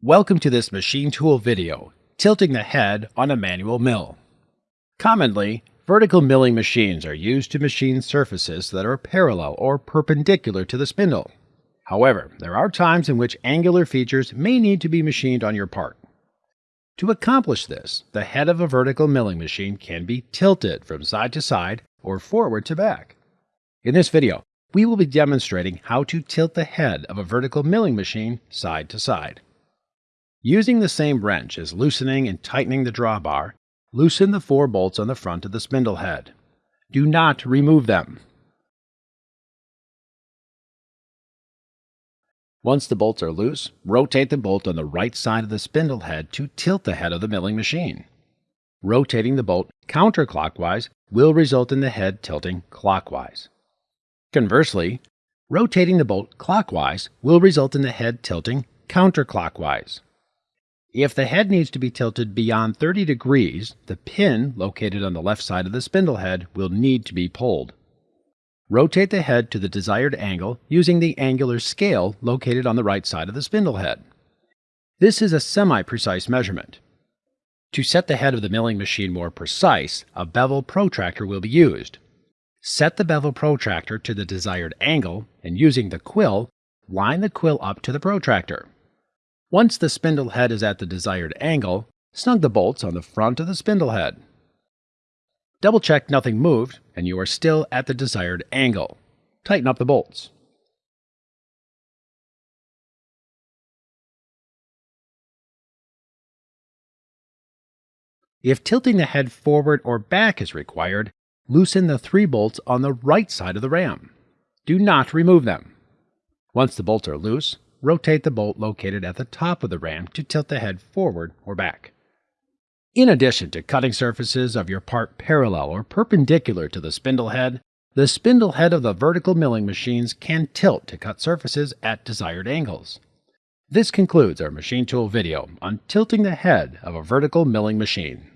Welcome to this machine tool video, tilting the head on a manual mill. Commonly, vertical milling machines are used to machine surfaces that are parallel or perpendicular to the spindle. However, there are times in which angular features may need to be machined on your part. To accomplish this, the head of a vertical milling machine can be tilted from side to side or forward to back. In this video, we will be demonstrating how to tilt the head of a vertical milling machine side to side. Using the same wrench as loosening and tightening the drawbar, loosen the four bolts on the front of the spindle head. Do not remove them. Once the bolts are loose, rotate the bolt on the right side of the spindle head to tilt the head of the milling machine. Rotating the bolt counterclockwise will result in the head tilting clockwise. Conversely, rotating the bolt clockwise will result in the head tilting counterclockwise. If the head needs to be tilted beyond 30 degrees, the pin located on the left side of the spindle head will need to be pulled. Rotate the head to the desired angle using the angular scale located on the right side of the spindle head. This is a semi-precise measurement. To set the head of the milling machine more precise, a bevel protractor will be used. Set the bevel protractor to the desired angle and using the quill, line the quill up to the protractor. Once the spindle head is at the desired angle, snug the bolts on the front of the spindle head. Double check nothing moved and you are still at the desired angle. Tighten up the bolts. If tilting the head forward or back is required, loosen the three bolts on the right side of the ram. Do not remove them. Once the bolts are loose, rotate the bolt located at the top of the ram to tilt the head forward or back. In addition to cutting surfaces of your part parallel or perpendicular to the spindle head, the spindle head of the vertical milling machines can tilt to cut surfaces at desired angles. This concludes our machine tool video on tilting the head of a vertical milling machine.